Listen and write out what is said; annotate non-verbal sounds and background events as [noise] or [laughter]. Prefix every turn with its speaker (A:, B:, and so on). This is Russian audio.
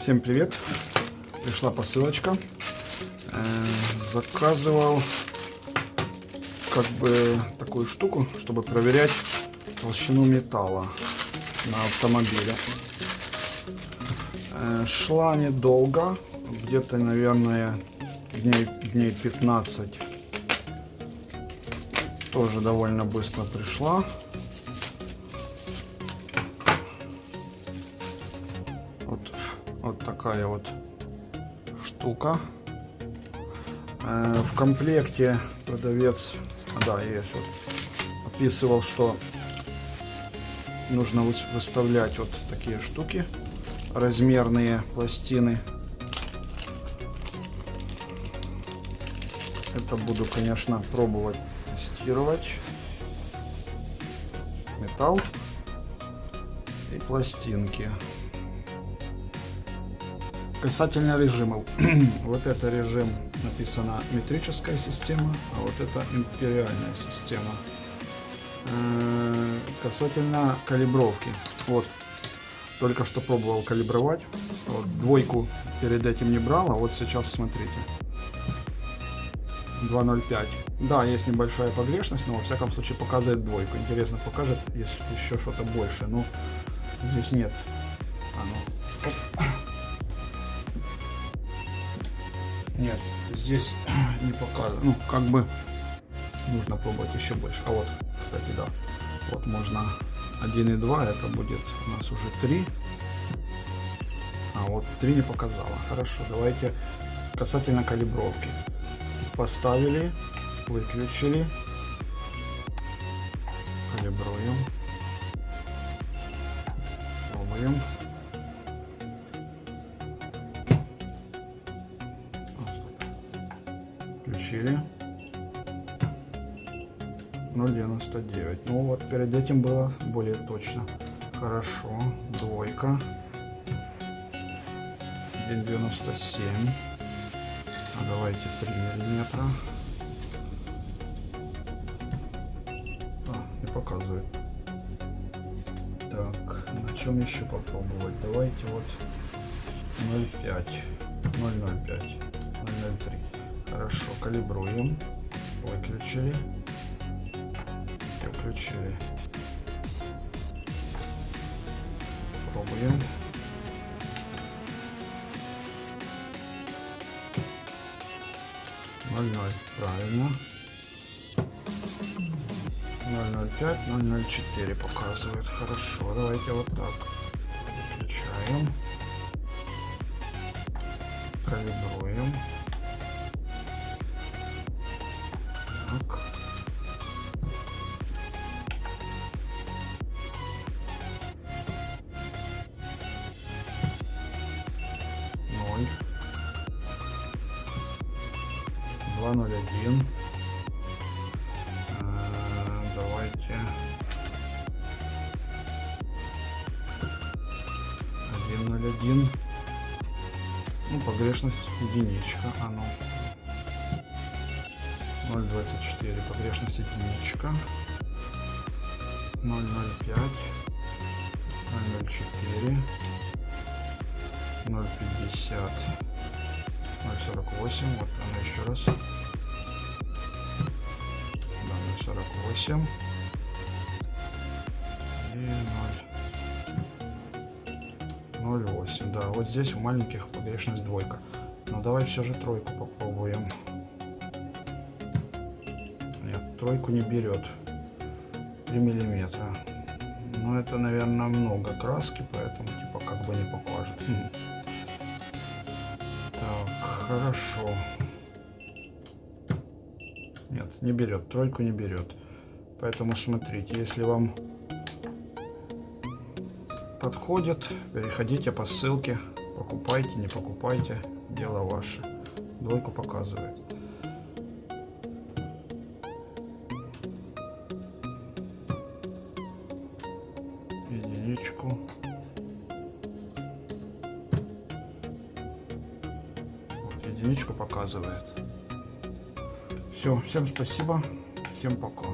A: Всем привет! Пришла посылочка. Э, Заказывал как бы такую штуку, чтобы проверять толщину металла на автомобиле. Э, Шла недолго, где-то, наверное, дней, дней 15. Тоже довольно быстро пришла. Вот, вот такая вот штука. Э, В комплекте продавец, да, есть вот, описывал, что нужно выс- выставлять вот такие штуки, размерные пластины. Это буду, конечно, пробовать тестировать. Металл и пластинки. Касательно режимов. [clears throat] вот это режим написано метрическая система, а вот это империальная система. Э, Касательно калибровки. Вот, только что пробовал калибровать. Вот, двойку перед этим не брал, а вот сейчас смотрите. 2.05. Да, есть небольшая погрешность, но во всяком случае показывает двойку. Интересно, покажет, если еще что-то больше. Ну, здесь нет. А ну. Нет, здесь [clears throat] не показано. Ну, как бы нужно пробовать еще больше. А вот, кстати, да. Вот можно 1,2, это будет у нас уже 3. А вот 3 не показала. Хорошо, давайте касательно калибровки. Поставили, выключили. Калибруем. Пробуем. А. Включили. 0,99. Ну вот перед этим было более точно. Хорошо. Двойка. 1,97. А давайте 3 миллиметра. А, не показывает. Так, на чем еще попробовать? Давайте вот 0,5. 0,05. 0,03. Хорошо, калибруем. Выключили. Включили. Пробуем. Ноль ноль. Правильно. 005, 004 показывает. Хорошо, давайте вот так. Выключаем. Калибруем. 201. Давайте 101. Ну, погрешность единичка. Оно. 0,24. Погрешность единичка. 0,05. 0,04. 0,50. 0,48. Вот она еще раз. Да, 0,48. И 0. 0,8. Да, вот здесь у маленьких погрешность двойка. Но давай все же тройку попробуем. Нет, тройку не берет. 3 миллиметра. Но это, наверное, много краски, поэтому типа как бы не покажет. Хм. Так, хорошо. Нет, не берет. Тройку не берет. Поэтому смотрите, если вам подходит, переходите по ссылке, покупайте, не покупайте, дело ваше. Двойку показывает. Единичку. Вот единичку показывает. Все, всем спасибо, всем пока.